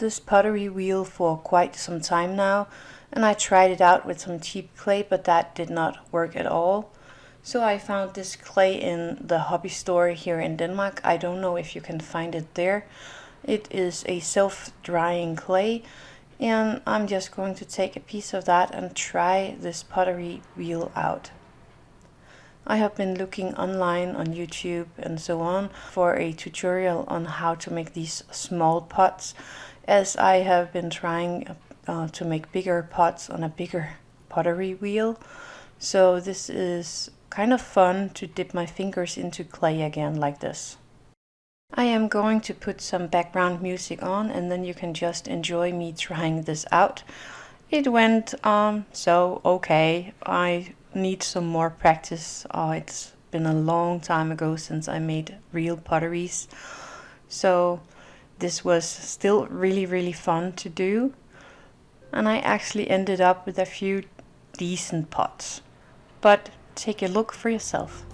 this pottery wheel for quite some time now and I tried it out with some cheap clay but that did not work at all. So I found this clay in the hobby store here in Denmark. I don't know if you can find it there. It is a self-drying clay and I'm just going to take a piece of that and try this pottery wheel out. I have been looking online on YouTube and so on for a tutorial on how to make these small pots as I have been trying uh, to make bigger pots on a bigger pottery wheel. So this is kind of fun to dip my fingers into clay again like this. I am going to put some background music on and then you can just enjoy me trying this out. It went um, so okay. I need some more practice. Uh, it's been a long time ago since I made real potteries. So this was still really really fun to do. And I actually ended up with a few decent pots. But take a look for yourself.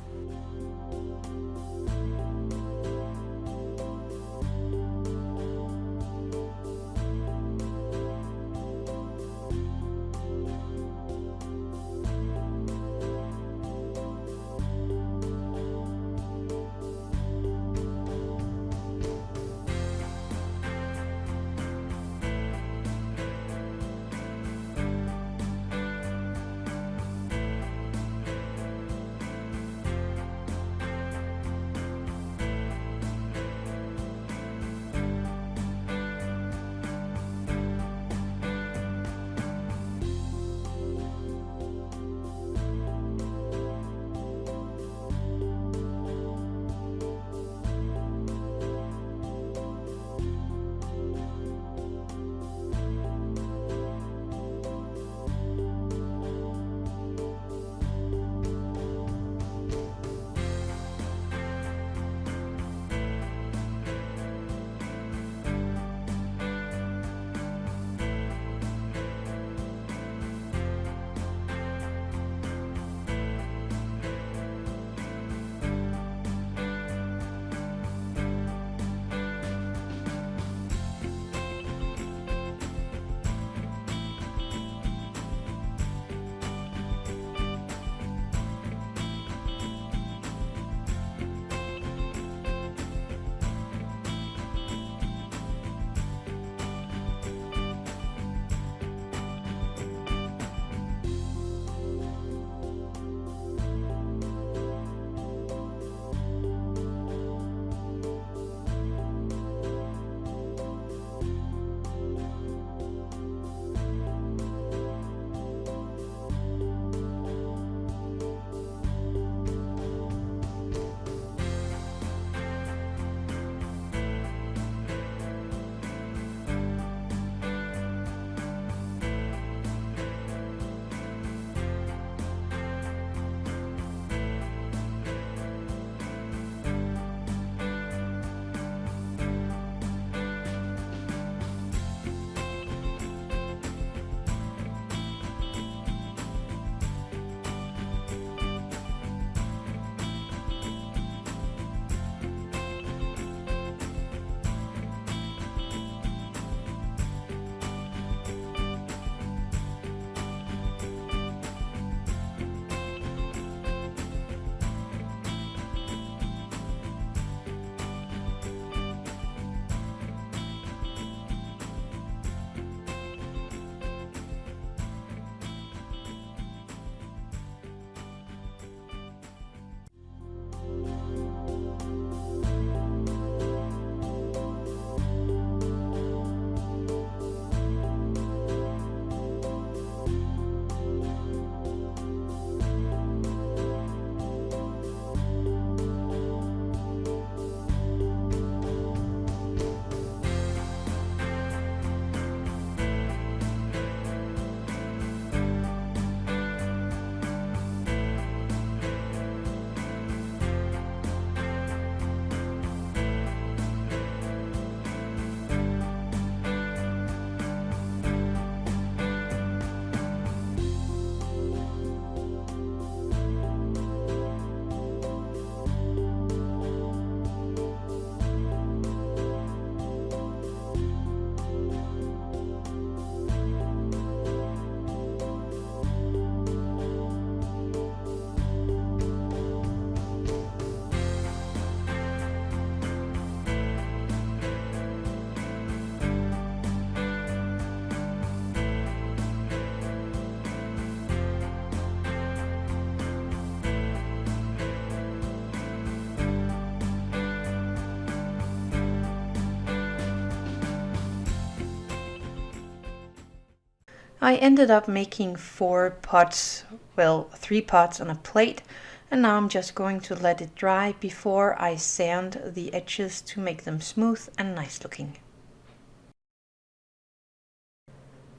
I ended up making four pots, well, three pots on a plate, and now I'm just going to let it dry before I sand the edges to make them smooth and nice looking.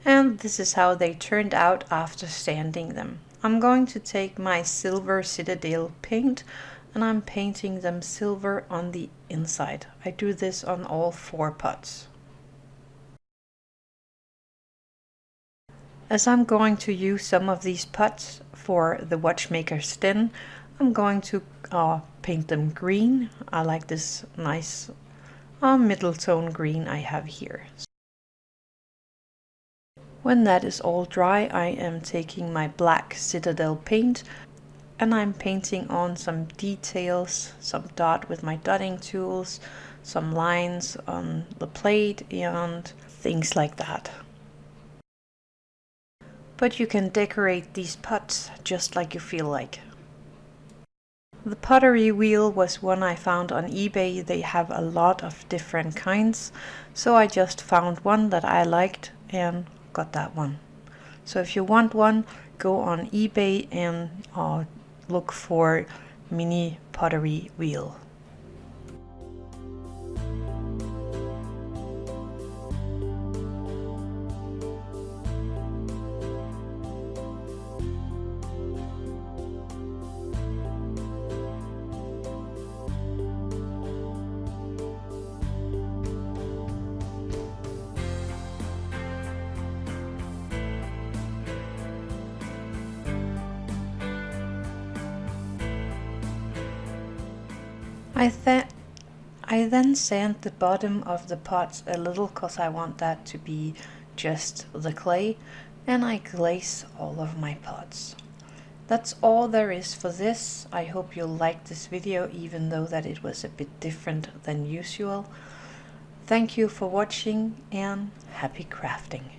And this is how they turned out after sanding them. I'm going to take my silver Citadel paint and I'm painting them silver on the inside. I do this on all four pots. As I'm going to use some of these pots for the watchmaker's tin, I'm going to uh, paint them green. I like this nice uh, middle tone green I have here. When that is all dry, I am taking my black Citadel paint and I'm painting on some details, some dot with my dotting tools, some lines on the plate and things like that. But you can decorate these pots just like you feel like. The pottery wheel was one I found on eBay. They have a lot of different kinds. So I just found one that I liked and got that one. So if you want one, go on eBay and uh, look for mini pottery wheel. I, th I then sand the bottom of the pots a little because I want that to be just the clay and I glaze all of my pots. That's all there is for this. I hope you liked this video even though that it was a bit different than usual. Thank you for watching and happy crafting.